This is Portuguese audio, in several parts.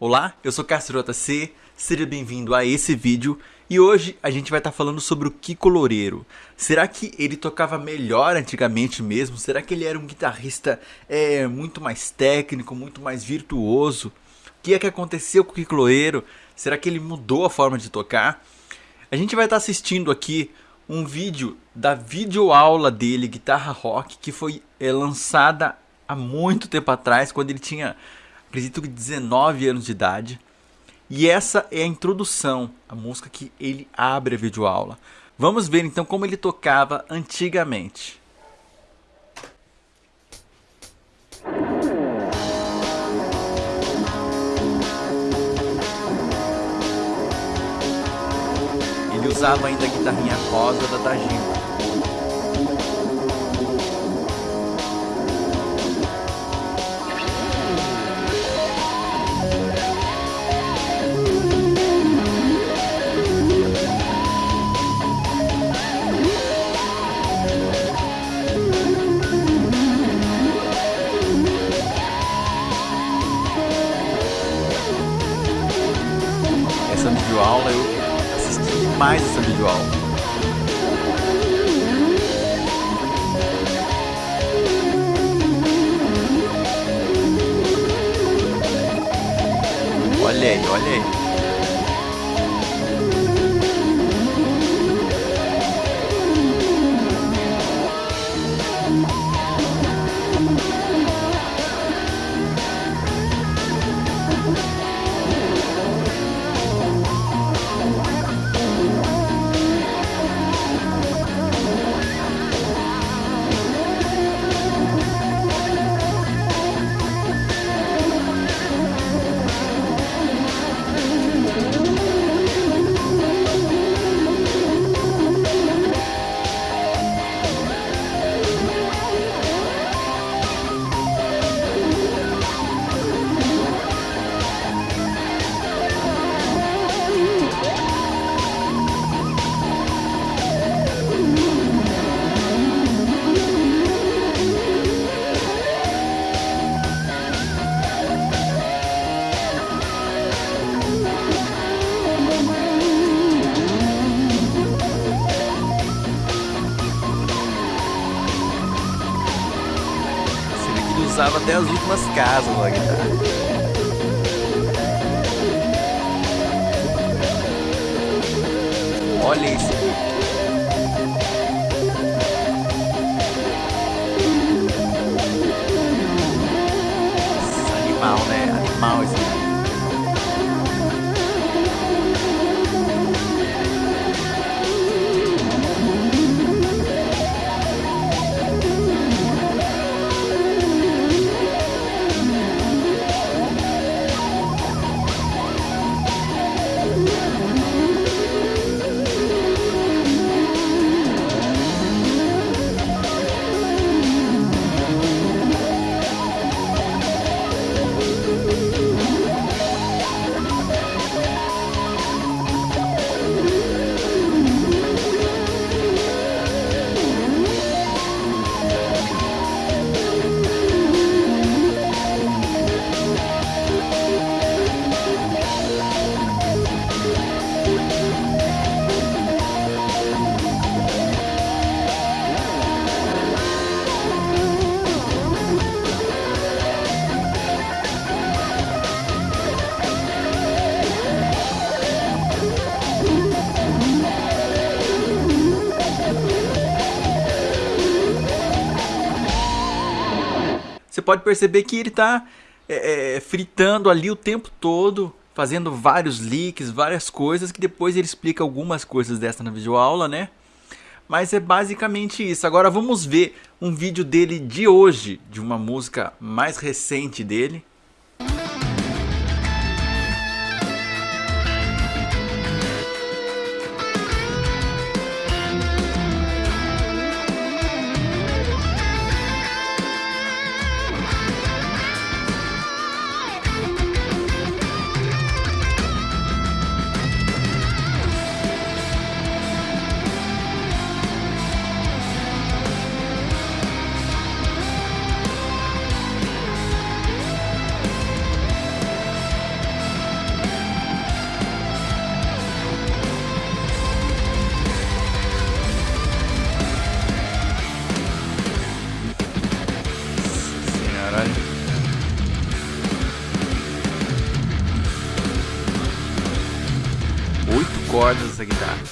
Olá, eu sou Castrota C, seja bem-vindo a esse vídeo e hoje a gente vai estar tá falando sobre o Kiko Loureiro. Será que ele tocava melhor antigamente mesmo? Será que ele era um guitarrista é, muito mais técnico, muito mais virtuoso? O que é que aconteceu com o Kiko Loureiro? Será que ele mudou a forma de tocar? A gente vai estar tá assistindo aqui um vídeo da videoaula dele, Guitarra Rock, que foi é, lançada há muito tempo atrás, quando ele tinha acredito que 19 anos de idade. E essa é a introdução, a música que ele abre a videoaula. Vamos ver então como ele tocava antigamente. Usava ainda a guitarrinha rosa da Tajima. Demais essa videoaula. Olha aí, olha aí. Até as últimas casas na guitarra. Olha isso. Você pode perceber que ele está é, é, fritando ali o tempo todo, fazendo vários leaks, várias coisas, que depois ele explica algumas coisas dessa na videoaula, né? Mas é basicamente isso. Agora vamos ver um vídeo dele de hoje, de uma música mais recente dele. Essa guitarra.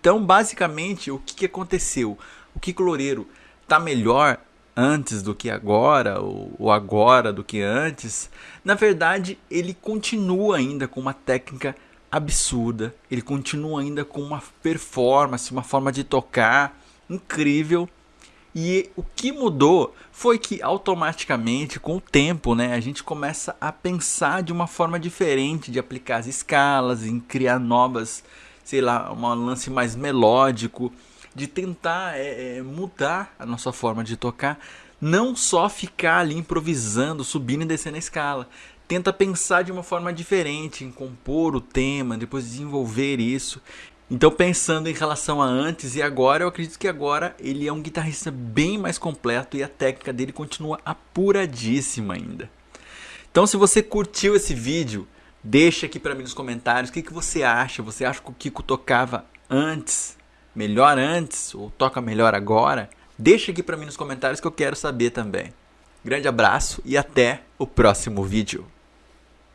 Então, basicamente, o que, que aconteceu? O Kiko Loureiro tá melhor antes do que agora, ou agora do que antes? Na verdade, ele continua ainda com uma técnica absurda, ele continua ainda com uma performance, uma forma de tocar incrível. E o que mudou foi que automaticamente, com o tempo, né, a gente começa a pensar de uma forma diferente de aplicar as escalas, em criar novas sei lá, um lance mais melódico, de tentar é, é, mudar a nossa forma de tocar, não só ficar ali improvisando, subindo e descendo a escala. Tenta pensar de uma forma diferente, em compor o tema, depois desenvolver isso. Então, pensando em relação a antes e agora, eu acredito que agora ele é um guitarrista bem mais completo e a técnica dele continua apuradíssima ainda. Então, se você curtiu esse vídeo, Deixa aqui para mim nos comentários o que, que você acha. Você acha que o Kiko tocava antes, melhor antes, ou toca melhor agora? Deixa aqui para mim nos comentários que eu quero saber também. Grande abraço e até o próximo vídeo.